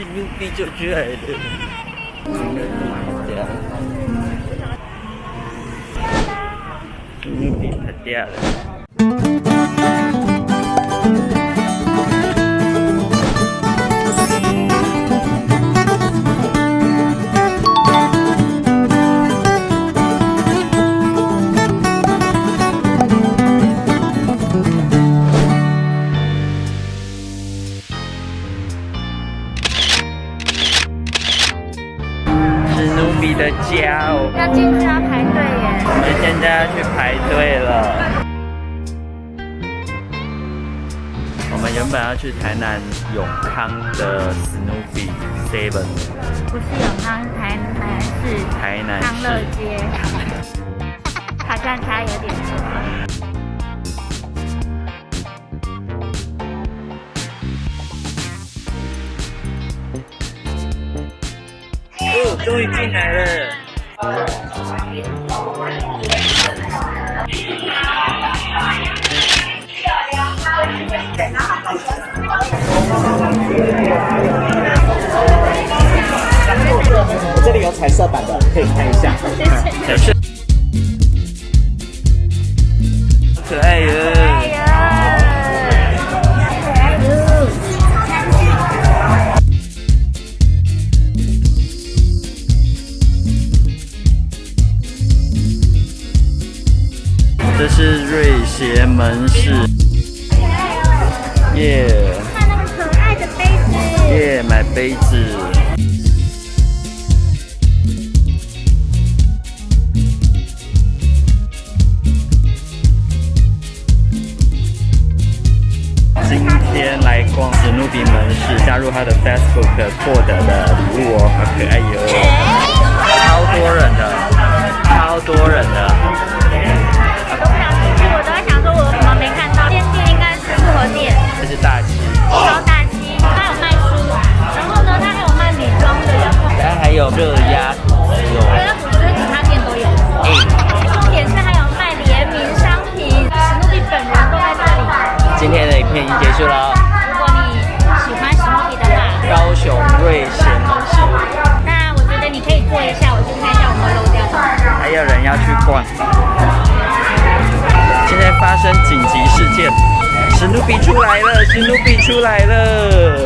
史努比就出来了，比的家哦，要进去要排队耶。我们现在要去排队了。我们原本要去台南永康的 Snoopy Seven，不是永康，是台南是台南康乐市。街，好像差有点多。哦，终于进来了。我这里有彩色版的，可以看一下。小是，可爱哟。这是瑞协门市，耶看那个可爱的杯子，耶，买杯子。今天来逛史努比门市，加入他的 Facebook 获得的礼物哦，好可爱哟！超结束了，如果你喜欢史努比的话，高雄瑞贤门市，那我觉得你可以坐一下，我去看一下我们漏掉的。还有人要去逛。现在发生紧急事件，史努比出来了，史努比出来了。